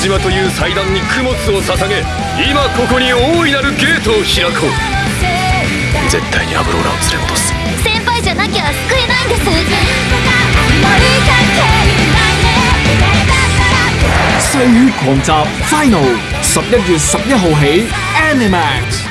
島という祭壇に供物を捧げ今ここに大いなるゲートを開こう。絶対にアブローラを連れ戻す。先輩じゃなきゃ救えないんです。細血狂集 Final 十一月十一号起 Animax。